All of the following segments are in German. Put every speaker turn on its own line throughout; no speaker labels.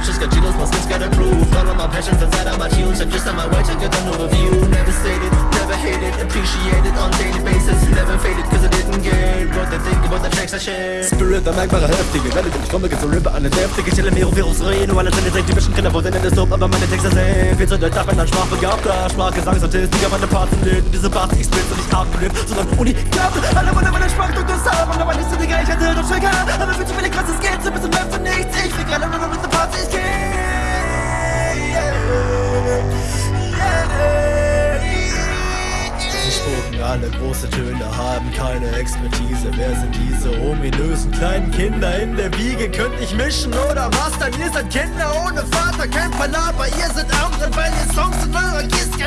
do Bitches got Cheetos, my skins got approved All of my passions inside of my tunes I'm just on my way to get an overview Never stated, never hated Appreciated on daily basis. Never faded cause I didn't get What they think about the tracks I share
Spirit, der merkbare Heftige Welle, ich komme, geht so Ripper an den Deftige Chille Mero, Virus, Reno Alle seine Seite, die Mischen können, wo denn das Dope Aber meine Texte sehen Viel zu doll, darf man dann Sprachbegabter Sprachgesangsartist, Digga, meine Parts sind in Diese Parts, ich spitze nicht abgelebt Sondern Uni, Klappe Alle wollen meine Sprachdoktor haben Aber alle große Töne, haben keine Expertise. Wer sind diese ominösen kleinen Kinder in der Wiege? Könnt ich mischen oder was? Dann ihr seid Kinder ohne Vater, kein Palaber. Ihr seid andere, weil ihr Songs in eurer Kiste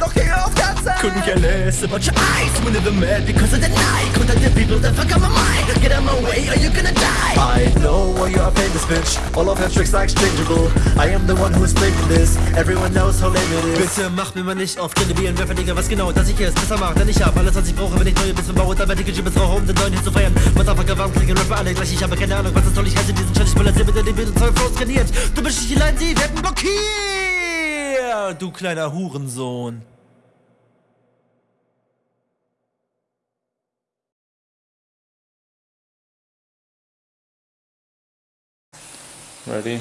Noch hier auf der Zeit. Couldn't care less about your eyes, when they're mad because of the night. Contact the people that fuck up my mind. Get out my way or you're gonna die. I know why you are famous, bitch. All of your tricks are exchangeable. I am the one who is breaking this. Everyone knows how lame it is. Bitte mach mir mal nicht auf Kredibilen, Werfer, Digga, was genau, dass ich es besser mache. Denn ich hab alles, was ich brauche, wenn ich neue Bits baue. Dann werde ich Chips rauche, um den neuen Hit zu feiern. Motherfucker, warum kriegen Rapper alle gleich? Ich habe keine Ahnung, was das soll. Ich hasse diesen Scheiß, ich will erzählen, mit der die Bild und Flows trainiert. Du bist nicht allein, sie werden blockiert. Du kleiner Hurensohn.
Ready?